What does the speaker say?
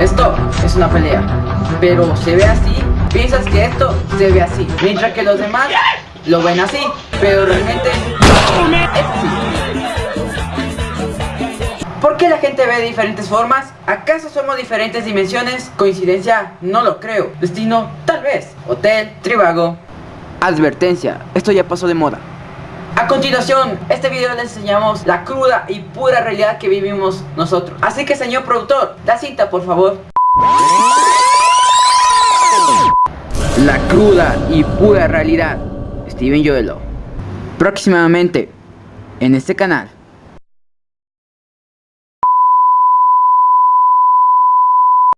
Esto es una pelea, pero se ve así, piensas que esto se ve así, mientras que los demás lo ven así, pero realmente es así. ¿Por qué la gente ve diferentes formas? ¿Acaso somos diferentes dimensiones? ¿Coincidencia? No lo creo. ¿Destino? Tal vez. Hotel, Trivago. Advertencia, esto ya pasó de moda. A continuación, este video les enseñamos la cruda y pura realidad que vivimos nosotros. Así que señor productor, la cinta por favor. La cruda y pura realidad. Steven Joelo. Próximamente en este canal.